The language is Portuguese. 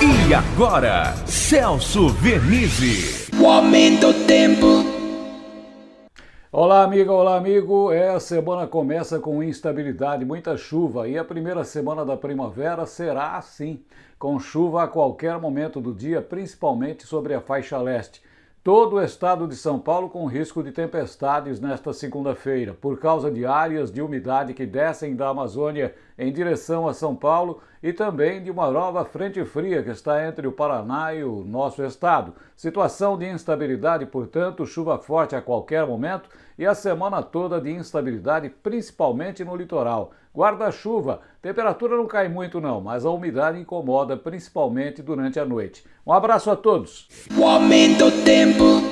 E agora, Celso Vernizzi. O aumento do tempo. Olá, amiga, olá, amigo. É, a semana começa com instabilidade, muita chuva e a primeira semana da primavera será assim, com chuva a qualquer momento do dia, principalmente sobre a faixa leste todo o estado de São Paulo com risco de tempestades nesta segunda-feira, por causa de áreas de umidade que descem da Amazônia em direção a São Paulo e também de uma nova frente fria que está entre o Paraná e o nosso estado. Situação de instabilidade, portanto, chuva forte a qualquer momento e a semana toda de instabilidade, principalmente no litoral. Guarda-chuva, temperatura não cai muito não, mas a umidade incomoda principalmente durante a noite. Um abraço a todos. O aumento do tempo.